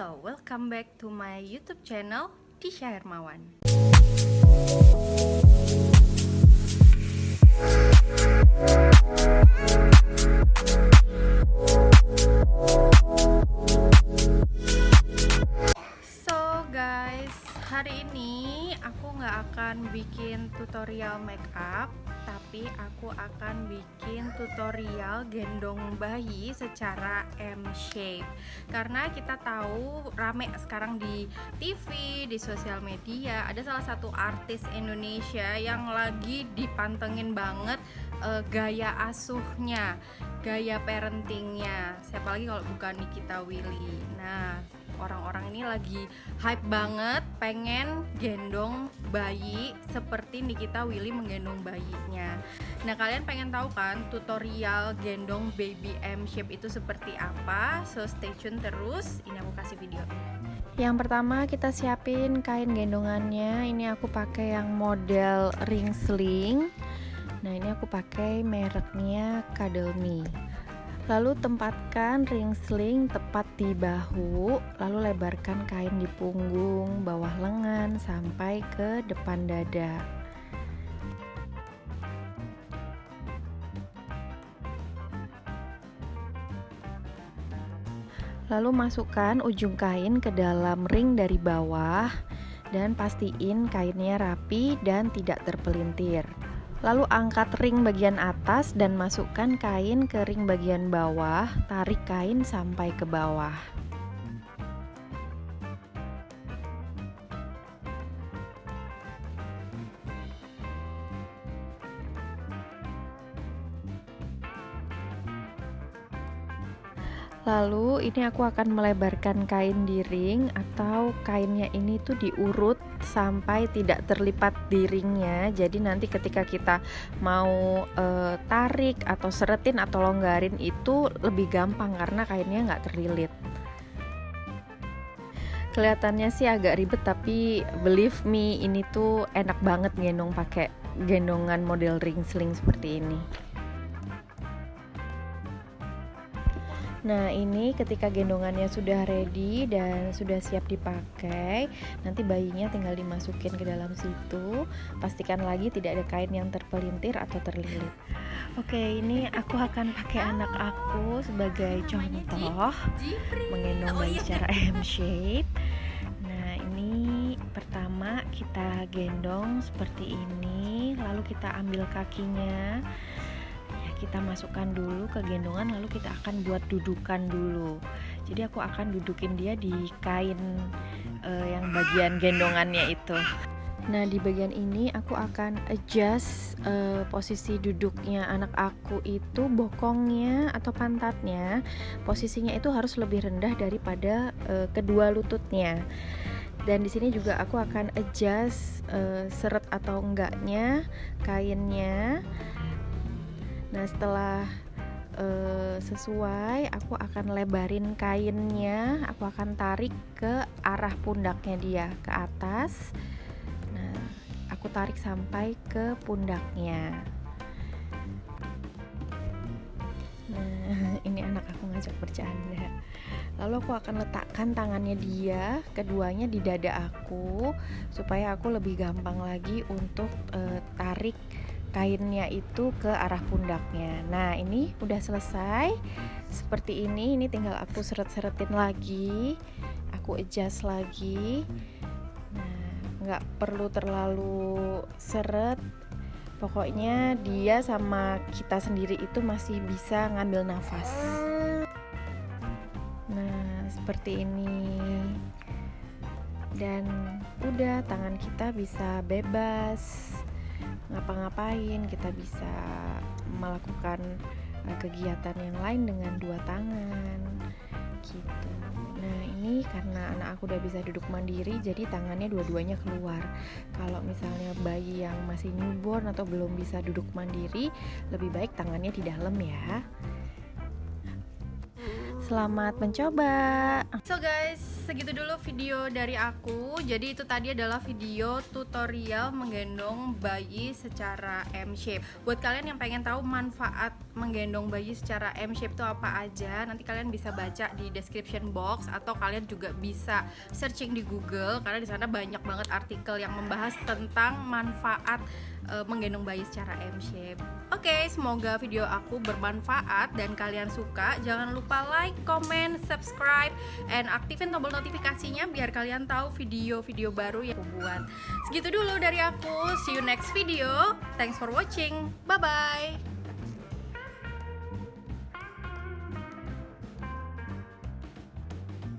Halo, welcome back to my YouTube channel Tisha Hermawan. Bikin tutorial makeup tapi aku akan bikin tutorial gendong bayi secara M shape karena kita tahu rame sekarang di TV di sosial media ada salah satu artis Indonesia yang lagi dipantengin banget uh, gaya asuhnya gaya parentingnya. Siapa lagi kalau bukan Nikita Willy? Nah orang-orang ini lagi hype banget pengen gendong bayi seperti Nikita Willy menggendong bayinya. Nah kalian pengen tahu kan tutorial gendong baby M shape itu seperti apa? So stay tune terus. Ini aku kasih video. Yang pertama kita siapin kain gendongannya. Ini aku pakai yang model ring sling nah ini aku pakai mereknya Me Lalu tempatkan ring sling tepat di bahu, lalu lebarkan kain di punggung, bawah lengan sampai ke depan dada. Lalu masukkan ujung kain ke dalam ring dari bawah dan pastiin kainnya rapi dan tidak terpelintir. Lalu angkat ring bagian atas dan masukkan kain ke ring bagian bawah, tarik kain sampai ke bawah. Lalu ini aku akan melebarkan kain di ring atau kainnya ini tuh diurut sampai tidak terlipat di ringnya. Jadi nanti ketika kita mau e, tarik atau seretin atau longgarin itu lebih gampang karena kainnya nggak terlilit. Kelihatannya sih agak ribet tapi believe me ini tuh enak banget gendong pakai gendongan model ring sling seperti ini. Nah, ini ketika gendongannya sudah ready dan sudah siap dipakai, nanti bayinya tinggal dimasukin ke dalam situ. Pastikan lagi tidak ada kain yang terpelintir atau terlilit. Oke, ini aku akan pakai anak aku sebagai contoh menggendong bayi secara M shape. Nah, ini pertama kita gendong seperti ini, lalu kita ambil kakinya kita masukkan dulu ke gendongan lalu kita akan buat dudukan dulu jadi aku akan dudukin dia di kain uh, yang bagian gendongannya itu Nah, di bagian ini aku akan adjust uh, posisi duduknya anak aku itu bokongnya atau pantatnya. Posisinya itu harus lebih rendah daripada uh, kedua lututnya. Dan di sini juga aku akan adjust uh, seret atau enggaknya kainnya Nah, setelah uh, sesuai, aku akan lebarin kainnya, aku akan tarik ke arah pundaknya dia ke atas. Nah, aku tarik sampai ke pundaknya. Nah, ini anak aku ngajak bercanda. Lalu aku akan letakkan tangannya dia, keduanya di dada aku, supaya aku lebih gampang lagi untuk uh, tarik kainnya itu ke arah pundaknya. Nah ini udah selesai. Seperti ini ini tinggal aku seret-seretin lagi. Aku adjust lagi. Nah nggak perlu terlalu seret. Pokoknya dia sama kita sendiri itu masih bisa ngambil nafas. Nah seperti ini. Dan udah tangan kita bisa bebas ngapa-ngapain kita bisa melakukan uh, kegiatan yang lain dengan dua tangan gitu. Nah ini karena anak aku udah bisa duduk mandiri jadi tangannya dua-duanya keluar. Kalau misalnya bayi yang masih newborn atau belum bisa duduk mandiri lebih baik tangannya di dalam ya Selamat mencoba. So guys, segitu dulu video dari aku. Jadi itu tadi adalah video tutorial menggendong bayi secara M shape. Buat kalian yang pengen tahu manfaat menggendong bayi secara M shape itu apa aja, nanti kalian bisa baca di description box atau kalian juga bisa searching di Google karena di sana banyak banget artikel yang membahas tentang manfaat uh, menggendong bayi secara M shape. Oke, okay, semoga video aku bermanfaat dan kalian suka. Jangan lupa like, comment, subscribe, and aktifin tombol notifikasinya biar kalian tahu video-video baru yang aku buat. Segitu dulu dari aku. See you next video. Thanks for watching. Bye bye.